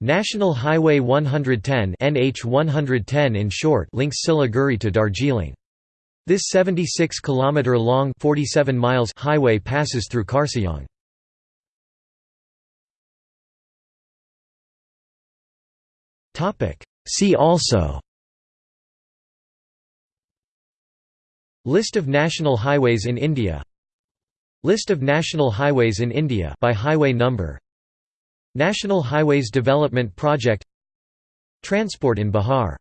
National Highway 110 NH 110 in short links Siliguri to Darjeeling. This 76 km long 47 miles highway passes through Kurseong. Topic See also List of national highways in India List of national highways in India by highway number National Highways Development Project Transport in Bihar